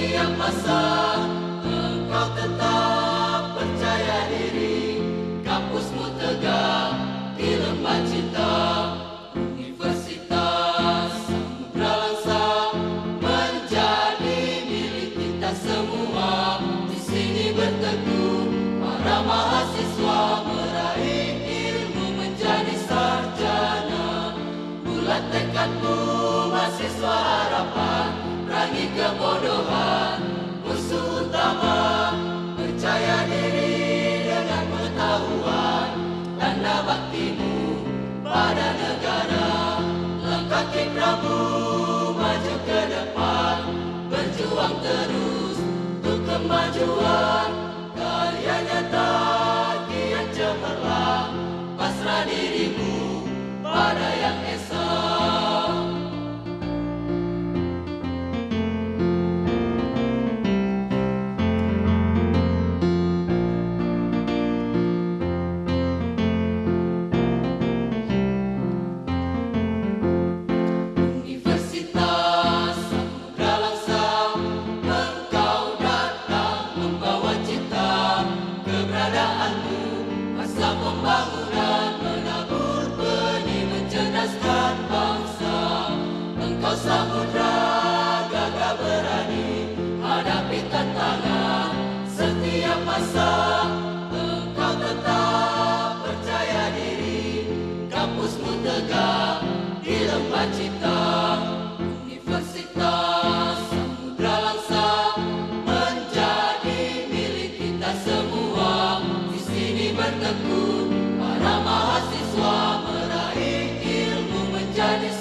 setiap masa engkau tetap percaya diri. Kampusmu tegak di lembah cinta. Universitas Samudra Langsa menjadi milik kita semua. Di sini berteduh para mahasiswa majua. Vamos! done is